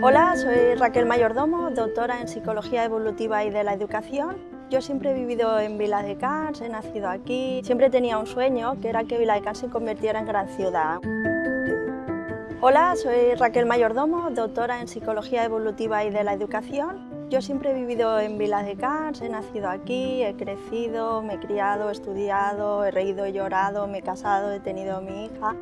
Hola, soy Raquel Mayordomo, doctora en Psicología Evolutiva y de la Educación. Yo siempre he vivido en Vila de Cans, he nacido aquí. Siempre tenía un sueño, que era que Vila de Cans se convirtiera en gran ciudad. Hola, soy Raquel Mayordomo, doctora en Psicología Evolutiva y de la Educación. Yo siempre he vivido en Vila de Cans, he nacido aquí, he crecido, me he criado, he estudiado, he reído, he llorado, me he casado, he tenido mi hija.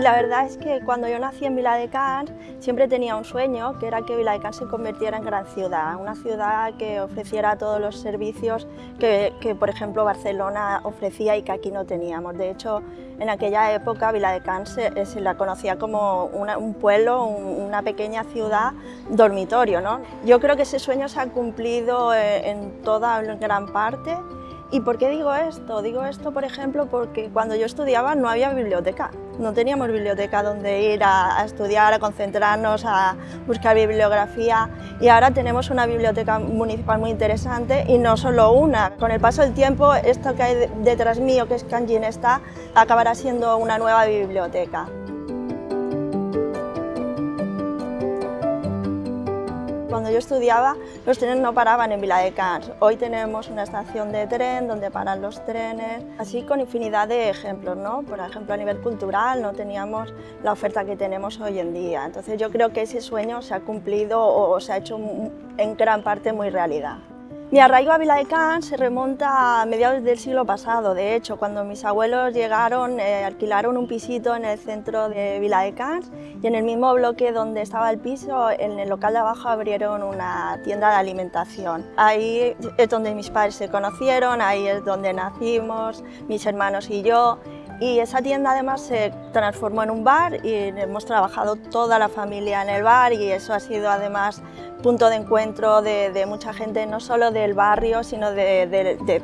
Y la verdad es que cuando yo nací en Viladecans siempre tenía un sueño, que era que Viladecans se convirtiera en gran ciudad, una ciudad que ofreciera todos los servicios que, por ejemplo, Barcelona ofrecía y que aquí no teníamos. De hecho, en aquella época Viladecans se, se la conocía como un pueblo, una pequeña ciudad dormitorio. ¿no? Yo creo que ese sueño se ha cumplido eh, en toda gran parte ¿Y por qué digo esto? Digo esto, por ejemplo, porque cuando yo estudiaba no había biblioteca. No teníamos biblioteca donde ir a, estudiar, a concentrarnos, a buscar bibliografía. Y ahora tenemos una biblioteca municipal muy interesante y no solo una. Con el paso del tiempo, esto que hay detrás mío, que es Kanjin está, acabará siendo una nueva biblioteca. Cuando yo estudiaba, los trenes no paraban en Viladecans. Hoy tenemos una estación de tren donde paran los trenes, así con infinidad de ejemplos. ¿no? Por ejemplo, a nivel cultural no teníamos la oferta que tenemos hoy en día. Entonces yo creo que ese sueño se ha cumplido o se ha hecho en gran parte muy realidad. Mi arraigo a Viladecans se remonta a mediados del siglo pasado. De hecho, cuando mis abuelos llegaron, eh, alquilaron un pisito en el centro de Viladecans y en el mismo bloque donde estaba el piso, en el local de abajo abrieron una tienda de alimentación. Ahí es donde mis padres se conocieron, ahí es donde nacimos, mis hermanos y yo. Y esa tienda además se transformó en un bar y hemos trabajado toda la familia en el bar y eso ha sido además punto de encuentro de, mucha gente, no solo del barrio, sino de,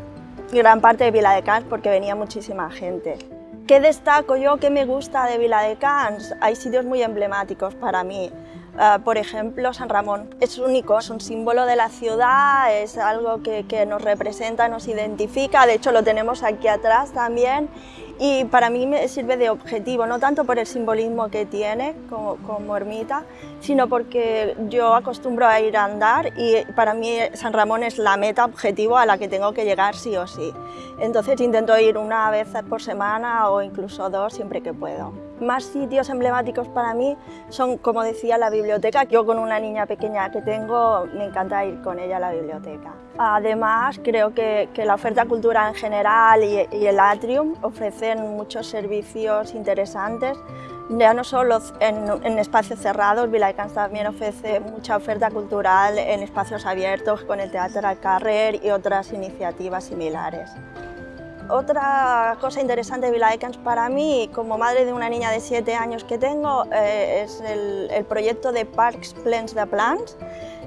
gran parte de Vila de Cans porque venía muchísima gente. ¿Qué destaco yo? ¿Qué me gusta de Vila de Cans? Hay sitios muy emblemáticos para mí. Ah, por ejemplo, San Ramón es único, es un símbolo de la ciudad, es algo que, nos representa, nos identifica, de hecho lo tenemos aquí atrás también y para mí me sirve de objetivo, no tanto por el simbolismo que tiene como, como, ermita, sino porque yo acostumbro a ir a andar y para mí San Ramón es la meta objetivo a la que tengo que llegar sí o sí. Entonces intento ir una vez por semana o incluso dos siempre que puedo. Más sitios emblemáticos para mí son, como decía, la biblioteca. Yo con una niña pequeña que tengo, me encanta ir con ella a la biblioteca. Además, creo que, la oferta cultural en general y, el atrium ofrecen muchos servicios interesantes ya no solo en, espacios cerrados, Vilaicans también ofrece mucha oferta cultural en espacios abiertos con el Teatro al Carrer y otras iniciativas similares. Otra cosa interesante de para mí, como madre de una niña de 7 años que tengo, eh, es el, proyecto de Parks Plans de Plans,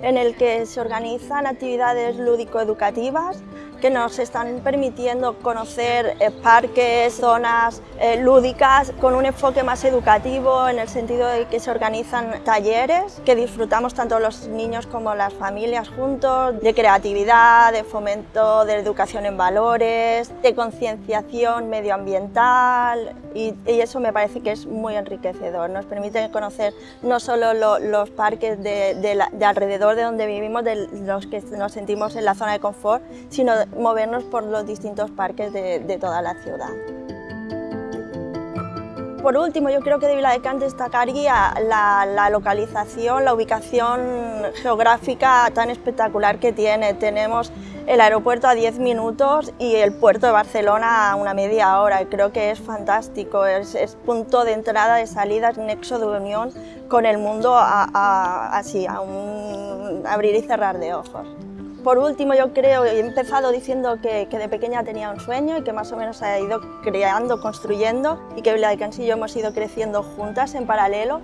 en el que se organizan actividades lúdico-educativas que nos están permitiendo conocer eh, parques, zonas eh, lúdicas con un enfoque más educativo en el sentido de que se organizan talleres que disfrutamos tanto los niños como las familias juntos, de creatividad, de fomento de educación en valores, de concienciación medioambiental y, eso me parece que es muy enriquecedor. Nos permite conocer no solo los parques de, de alrededor de donde vivimos, de los que nos sentimos en la zona de confort, sino movernos por los distintos parques de, toda la ciudad. Por último, yo creo que de Viladecans destacaría la, la, localización, la ubicación geográfica tan espectacular que tiene. Tenemos el aeropuerto a 10 minutos y el puerto de Barcelona a una media hora. Creo que es fantástico, es, punto de entrada, de salida, es nexo de unión con el mundo así, a un abrir y cerrar de ojos. Por último, yo creo, he empezado diciendo que, de pequeña tenía un sueño y que más o menos ha ido creando, construyendo y que Vila de Cansillo hemos ido creciendo juntas en paralelo,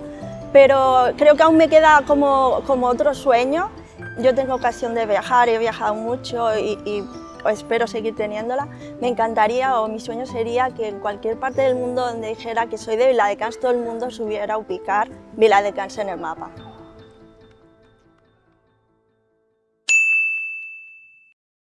pero creo que aún me queda como, como otro sueño. Yo tengo ocasión de viajar, he viajado mucho y, y espero seguir teniéndola. Me encantaría o mi sueño sería que en cualquier parte del mundo donde dijera que soy de Vila de Cans, todo el mundo subiera a ubicar Vila de Cans en el mapa.